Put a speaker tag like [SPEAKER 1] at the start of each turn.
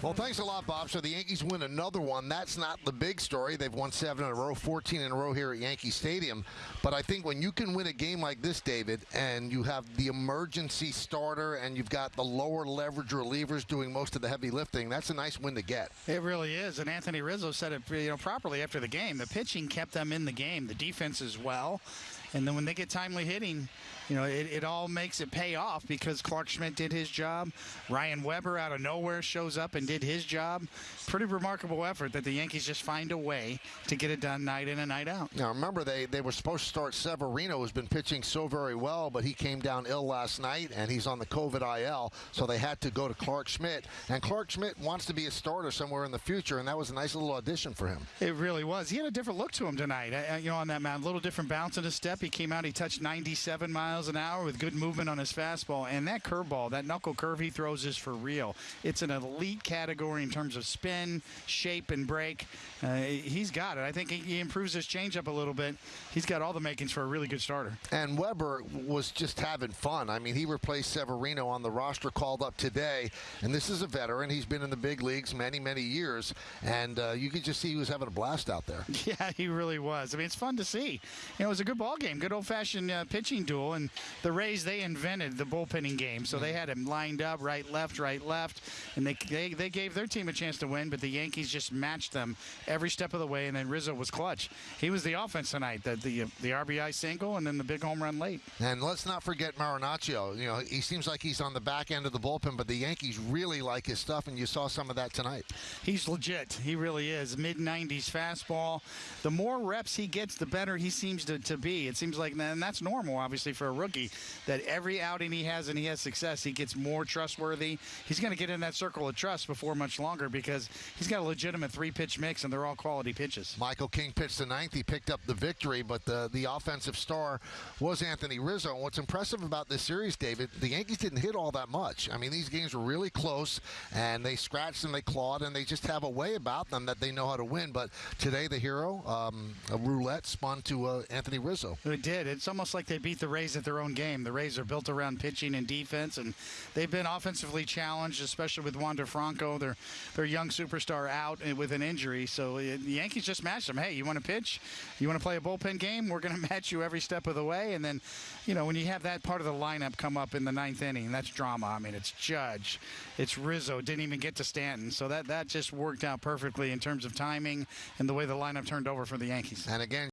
[SPEAKER 1] Well, thanks a lot, Bob. So the Yankees win another one. That's not the big story. They've won seven in a row, 14 in a row here at Yankee Stadium. But I think when you can win a game like this, David, and you have the emergency starter and you've got the lower leverage relievers doing most of the heavy lifting, that's a nice win to get.
[SPEAKER 2] It really is. And Anthony Rizzo said it you know, properly after the game. The pitching kept them in the game, the defense as well. And then when they get timely hitting, you know, it, it all makes it pay off because Clarke Schmidt did his job. Ryan Weber out of nowhere shows up and did his job. Pretty remarkable effort that the Yankees just find a way to get it done night in and night out.
[SPEAKER 1] Now, remember, they, they were supposed to start Severino, who's been pitching so very well, but he came down ill last night, and he's on the COVID IL, so they had to go to Clarke Schmidt. And Clarke Schmidt wants to be a starter somewhere in the future, and that was a nice little audition for him.
[SPEAKER 2] It really was. He had a different look to him tonight, uh, you know, on that mound. A little different bounce in his step. He came out, he touched 97 miles an hour with good movement on his fastball. And that curveball, that knuckle curve he throws is for real. It's an elite category in terms of spin, shape, and break. Uh, he's got it. I think he improves his changeup a little bit. He's got all the makings for a really good starter.
[SPEAKER 1] And Weber was just having fun. I mean, he replaced Severino on the roster called up today. And this is a veteran. He's been in the big leagues many, many years. And uh, you could just see he was having a blast out there.
[SPEAKER 2] Yeah, he really was. I mean, it's fun to see. You know, it was a good ball game, good old-fashioned uh, pitching duel. And the Rays, they invented the bullpenning game. So they had him lined up right, left, right, left. And they, they, they gave their team a chance to win, but the Yankees just matched them every step of the way. And then Rizzo was clutch. He was the offense tonight, the, the, the RBI single and then the big home run late.
[SPEAKER 1] And let's not forget Marinaccio. You know, he seems like he's on the back end of the bullpen, but the Yankees really like his stuff, and you saw some of that tonight.
[SPEAKER 2] He's legit. He really is. Mid 90s fastball. The more reps he gets, the better he seems to, to be. It seems like, and that's normal, obviously, for a rookie, that every outing he has and he has success, he gets more trustworthy. He's going to get in that circle of trust before much longer because he's got a legitimate three pitch mix, and they're all quality pitches.
[SPEAKER 1] Michael King pitched the ninth. He picked up the victory, but the, the offensive star was Anthony Rizzo. And what's impressive about this series, David, the Yankees didn't hit all that much. I mean, these games were really close, and they scratched and they clawed, and they just have a way about them that they know how to win. But today, the hero, um, a roulette, spun to uh, Anthony Rizzo.
[SPEAKER 2] It did. It's almost like they beat the Rays at their own game. The Rays are built around pitching and defense, and they've been offensively challenged, especially with Wander Franco, their their young superstar, out with an injury. So uh, the Yankees just matched them. Hey, you want to pitch? You want to play a bullpen game? We're going to match you every step of the way. And then, you know, when you have that part of the lineup come up in the ninth inning, that's drama. I mean, it's Judge, it's Rizzo, didn't even get to Stanton. So that that just worked out perfectly in terms of timing and the way the lineup turned over for the Yankees.
[SPEAKER 1] And again.